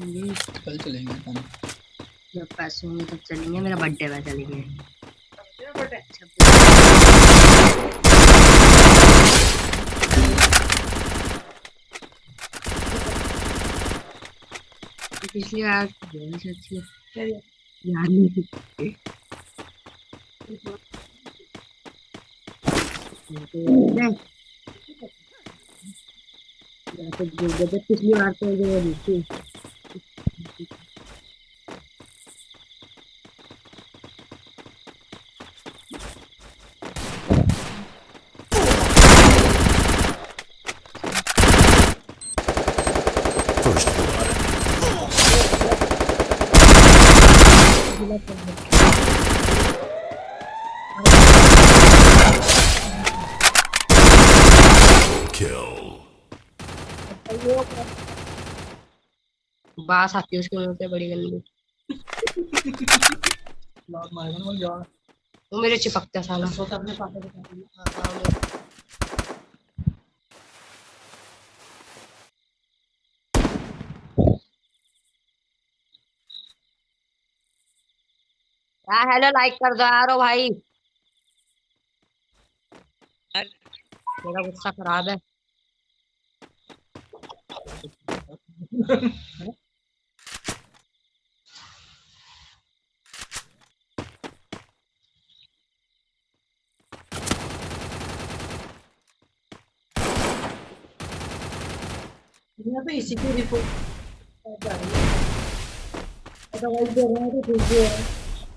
हम्म, कल चलेंगे हम जब पैसे होंगे तब चलेंगे मेरा बर्थडे में चलेंगे पिछली बार बहुत अच्छी याद नहीं पिछली बार तो जो थी बास आती है उसके मुँह पे बड़ी गंदी। लात मारेगा ना वो यार वो मेरे चिपकता साला तो अपने पापा को कहती है। हेलो लाइक कर दो यारो भाई। मेरा गुस्सा खराब है। दुनिया इसी की रिपोर्ट अदरवाइज़ दे रहे हैं तो ठीक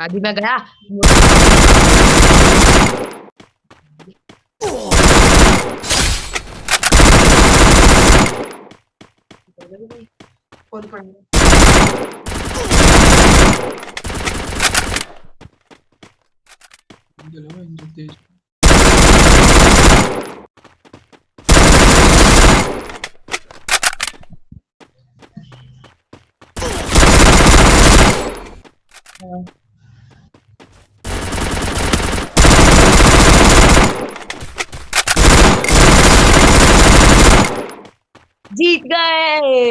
अभी मैं गया। कौन पढ़ेगा चलो जीत गए।